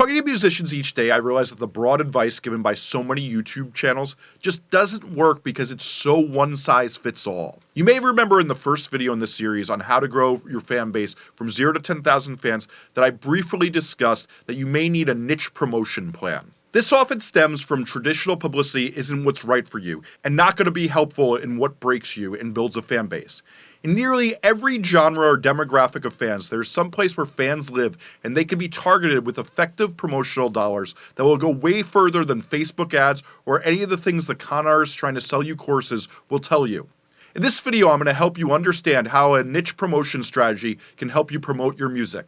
Talking to musicians each day, I realize that the broad advice given by so many YouTube channels just doesn't work because it's so one size fits all. You may remember in the first video in this series on how to grow your fan base from 0 to 10,000 fans that I briefly discussed that you may need a niche promotion plan. This often stems from traditional publicity isn't what's right for you, and not going to be helpful in what breaks you and builds a fan base. In nearly every genre or demographic of fans, there's some place where fans live, and they can be targeted with effective promotional dollars that will go way further than Facebook ads or any of the things the con artists trying to sell you courses will tell you. In this video, I'm going to help you understand how a niche promotion strategy can help you promote your music.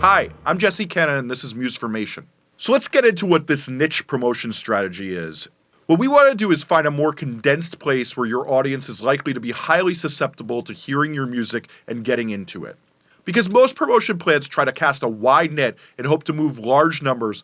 Hi, I'm Jesse Cannon and this is Musformation. So let's get into what this niche promotion strategy is. What we want to do is find a more condensed place where your audience is likely to be highly susceptible to hearing your music and getting into it. Because most promotion plans try to cast a wide net and hope to move large numbers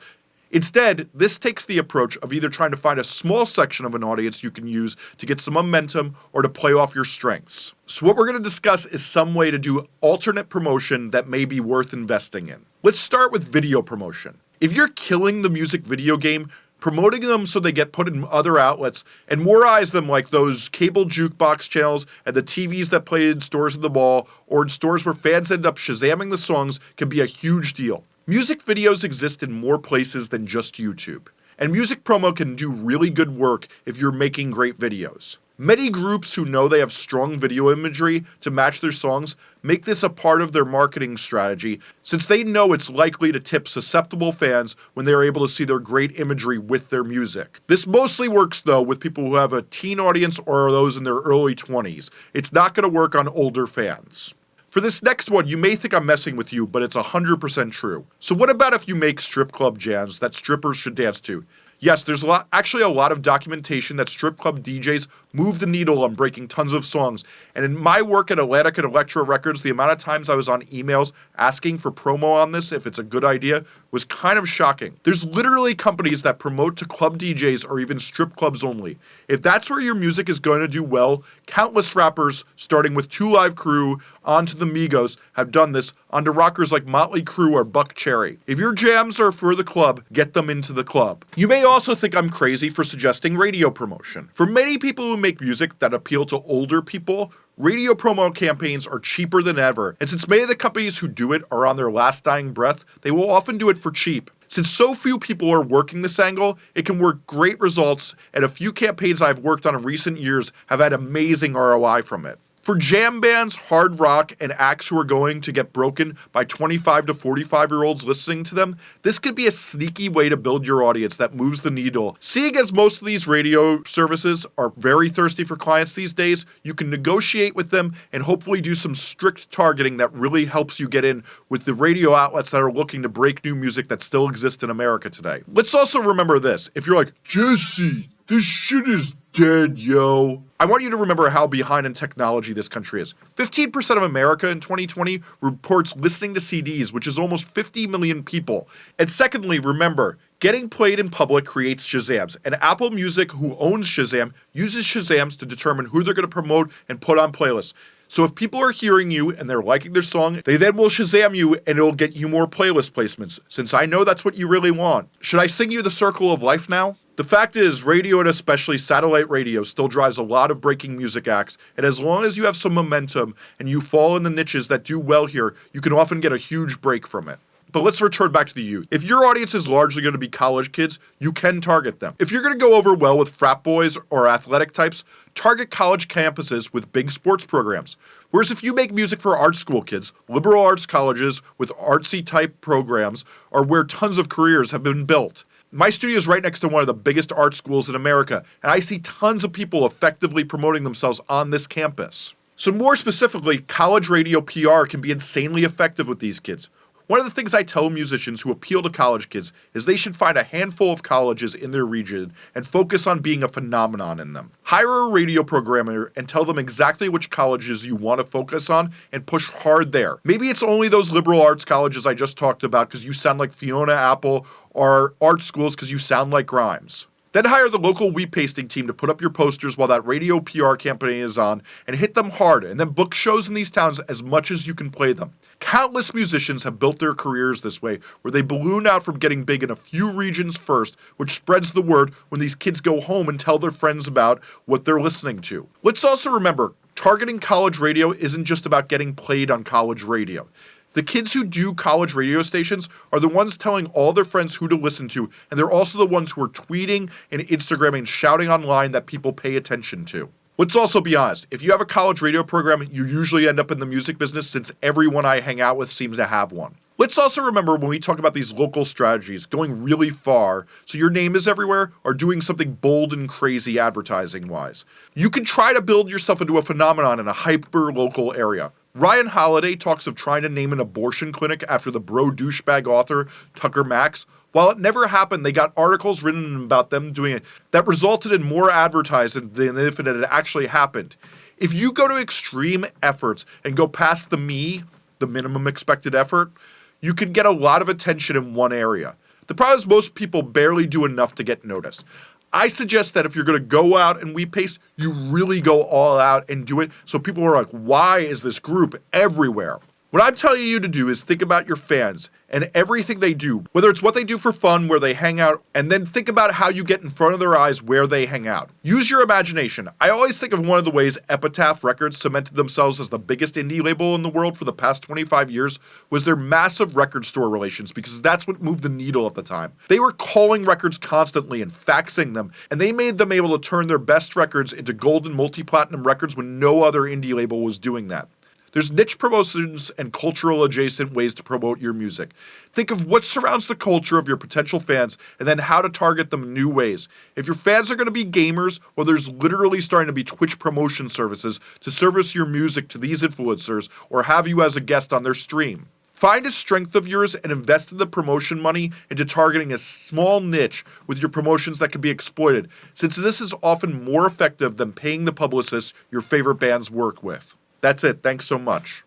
Instead, this takes the approach of either trying to find a small section of an audience you can use to get some momentum or to play off your strengths. So what we're going to discuss is some way to do alternate promotion that may be worth investing in. Let's start with video promotion. If you're killing the music video game, promoting them so they get put in other outlets and more eyes them like those cable jukebox channels and the TVs that play in stores in the mall or in stores where fans end up shazamming the songs can be a huge deal. Music videos exist in more places than just YouTube, and music promo can do really good work if you're making great videos. Many groups who know they have strong video imagery to match their songs make this a part of their marketing strategy since they know it's likely to tip susceptible fans when they are able to see their great imagery with their music. This mostly works though with people who have a teen audience or those in their early 20s. It's not going to work on older fans. For this next one, you may think I'm messing with you, but it's 100% true. So what about if you make strip club jams that strippers should dance to? Yes, there's a lot, actually a lot of documentation that strip club DJs move the needle on breaking tons of songs. And in my work at Atlantic and Elektra Records, the amount of times I was on emails asking for promo on this, if it's a good idea, was kind of shocking. There's literally companies that promote to club DJs or even strip clubs only. If that's where your music is going to do well, countless rappers, starting with Two Live Crew onto the Migos, have done this onto rockers like Motley Crue or Buckcherry. If your jams are for the club, get them into the club. You may also think I'm crazy for suggesting radio promotion. For many people who make music that appeal to older people, Radio promo campaigns are cheaper than ever, and since many of the companies who do it are on their last dying breath, they will often do it for cheap. Since so few people are working this angle, it can work great results, and a few campaigns I've worked on in recent years have had amazing ROI from it. For jam bands, hard rock, and acts who are going to get broken by 25 to 45 year olds listening to them, this could be a sneaky way to build your audience that moves the needle. Seeing as most of these radio services are very thirsty for clients these days, you can negotiate with them and hopefully do some strict targeting that really helps you get in with the radio outlets that are looking to break new music that still exists in America today. Let's also remember this if you're like, Jesse, this shit is dead, yo. I want you to remember how behind in technology this country is. 15% of America in 2020 reports listening to CDs, which is almost 50 million people. And secondly, remember, getting played in public creates Shazams, and Apple Music, who owns Shazam, uses Shazams to determine who they're going to promote and put on playlists. So if people are hearing you and they're liking their song, they then will Shazam you and it'll get you more playlist placements, since I know that's what you really want. Should I sing you the circle of life now? The fact is, radio and especially satellite radio still drives a lot of breaking music acts, and as long as you have some momentum and you fall in the niches that do well here, you can often get a huge break from it. But let's return back to the youth. If your audience is largely going to be college kids, you can target them. If you're going to go over well with frat boys or athletic types, target college campuses with big sports programs. Whereas if you make music for art school kids, liberal arts colleges with artsy type programs are where tons of careers have been built. My studio is right next to one of the biggest art schools in America, and I see tons of people effectively promoting themselves on this campus. So more specifically, college radio PR can be insanely effective with these kids. One of the things I tell musicians who appeal to college kids is they should find a handful of colleges in their region and focus on being a phenomenon in them. Hire a radio programmer and tell them exactly which colleges you want to focus on and push hard there. Maybe it's only those liberal arts colleges I just talked about because you sound like Fiona Apple or art schools because you sound like Grimes. Then hire the local wheat pasting team to put up your posters while that radio PR campaign is on and hit them hard, and then book shows in these towns as much as you can play them. Countless musicians have built their careers this way, where they balloon out from getting big in a few regions first, which spreads the word when these kids go home and tell their friends about what they're listening to. Let's also remember targeting college radio isn't just about getting played on college radio. The kids who do college radio stations are the ones telling all their friends who to listen to, and they're also the ones who are tweeting and Instagramming and shouting online that people pay attention to. Let's also be honest, if you have a college radio program, you usually end up in the music business since everyone I hang out with seems to have one. Let's also remember when we talk about these local strategies, going really far so your name is everywhere or doing something bold and crazy advertising wise. You can try to build yourself into a phenomenon in a hyper local area. Ryan Holiday talks of trying to name an abortion clinic after the bro douchebag author Tucker Max. While it never happened, they got articles written about them doing it that resulted in more advertising than if it had actually happened. If you go to extreme efforts and go past the me, the minimum expected effort, you can get a lot of attention in one area. The problem is most people barely do enough to get noticed. I suggest that if you're going to go out and wheat paste, you really go all out and do it so people are like, why is this group everywhere? What I'm telling you to do is think about your fans and everything they do, whether it's what they do for fun, where they hang out, and then think about how you get in front of their eyes where they hang out. Use your imagination. I always think of one of the ways Epitaph Records cemented themselves as the biggest indie label in the world for the past 25 years was their massive record store relations because that's what moved the needle at the time. They were calling records constantly and faxing them, and they made them able to turn their best records into gold and multi-platinum records when no other indie label was doing that. There's niche promotions and cultural adjacent ways to promote your music. Think of what surrounds the culture of your potential fans and then how to target them new ways. If your fans are going to be gamers, well, there's literally starting to be Twitch promotion services to service your music to these influencers or have you as a guest on their stream. Find a strength of yours and invest in the promotion money into targeting a small niche with your promotions that can be exploited, since this is often more effective than paying the publicists your favorite bands work with. That's it. Thanks so much.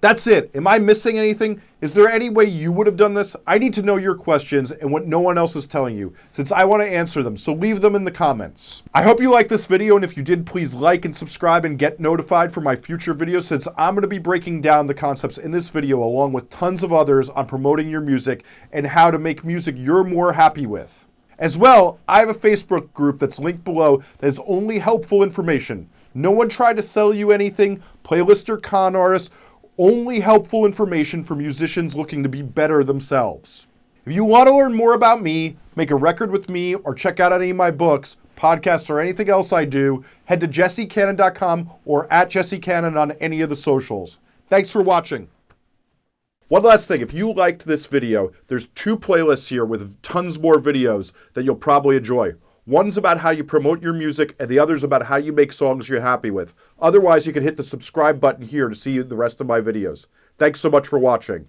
That's it. Am I missing anything? Is there any way you would have done this? I need to know your questions and what no one else is telling you, since I want to answer them, so leave them in the comments. I hope you liked this video, and if you did, please like and subscribe and get notified for my future videos, since I'm going to be breaking down the concepts in this video along with tons of others on promoting your music and how to make music you're more happy with. As well, I have a Facebook group that's linked below that is only helpful information. No one tried to sell you anything, playlist or con artists, only helpful information for musicians looking to be better themselves. If you want to learn more about me, make a record with me, or check out any of my books, podcasts, or anything else I do, head to jessecannon.com or at jessecannon on any of the socials. Thanks for watching. One last thing, if you liked this video, there's two playlists here with tons more videos that you'll probably enjoy. One's about how you promote your music, and the other's about how you make songs you're happy with. Otherwise, you can hit the subscribe button here to see the rest of my videos. Thanks so much for watching.